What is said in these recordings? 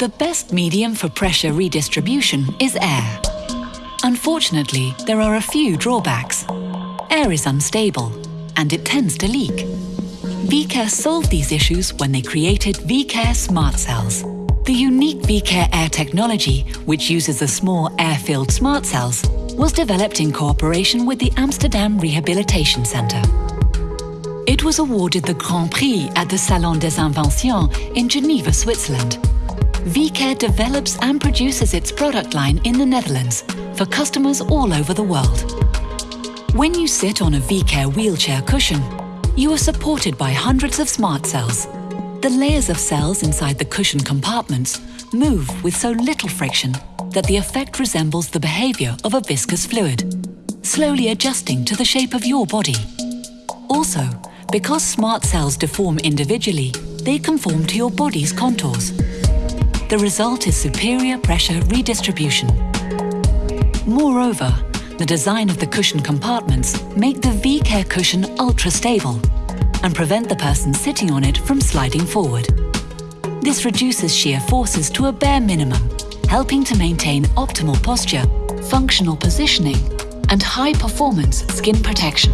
The best medium for pressure redistribution is air. Unfortunately, there are a few drawbacks. Air is unstable, and it tends to leak. VCare solved these issues when they created VCare Smart Cells. The unique VCare Air technology, which uses the small air-filled smart cells, was developed in cooperation with the Amsterdam Rehabilitation Centre. It was awarded the Grand Prix at the Salon des Inventions in Geneva, Switzerland. VCare develops and produces its product line in the Netherlands for customers all over the world. When you sit on a VCare wheelchair cushion, you are supported by hundreds of smart cells the layers of cells inside the cushion compartments move with so little friction that the effect resembles the behavior of a viscous fluid, slowly adjusting to the shape of your body. Also, because smart cells deform individually, they conform to your body's contours. The result is superior pressure redistribution. Moreover, the design of the cushion compartments make the V-Care cushion ultra-stable and prevent the person sitting on it from sliding forward. This reduces shear forces to a bare minimum, helping to maintain optimal posture, functional positioning, and high-performance skin protection.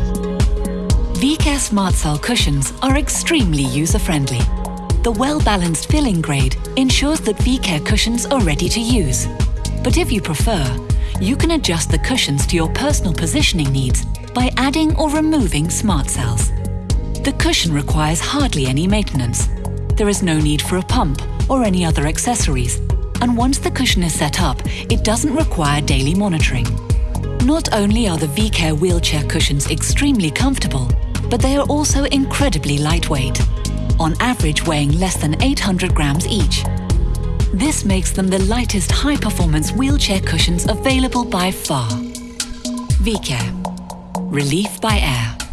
VCare Smart Cell cushions are extremely user-friendly. The well-balanced filling grade ensures that VCare cushions are ready to use. But if you prefer, you can adjust the cushions to your personal positioning needs by adding or removing smart cells. The cushion requires hardly any maintenance. There is no need for a pump or any other accessories, and once the cushion is set up, it doesn't require daily monitoring. Not only are the VCare wheelchair cushions extremely comfortable, but they are also incredibly lightweight, on average weighing less than 800 grams each. This makes them the lightest high-performance wheelchair cushions available by far. VCare. Relief by air.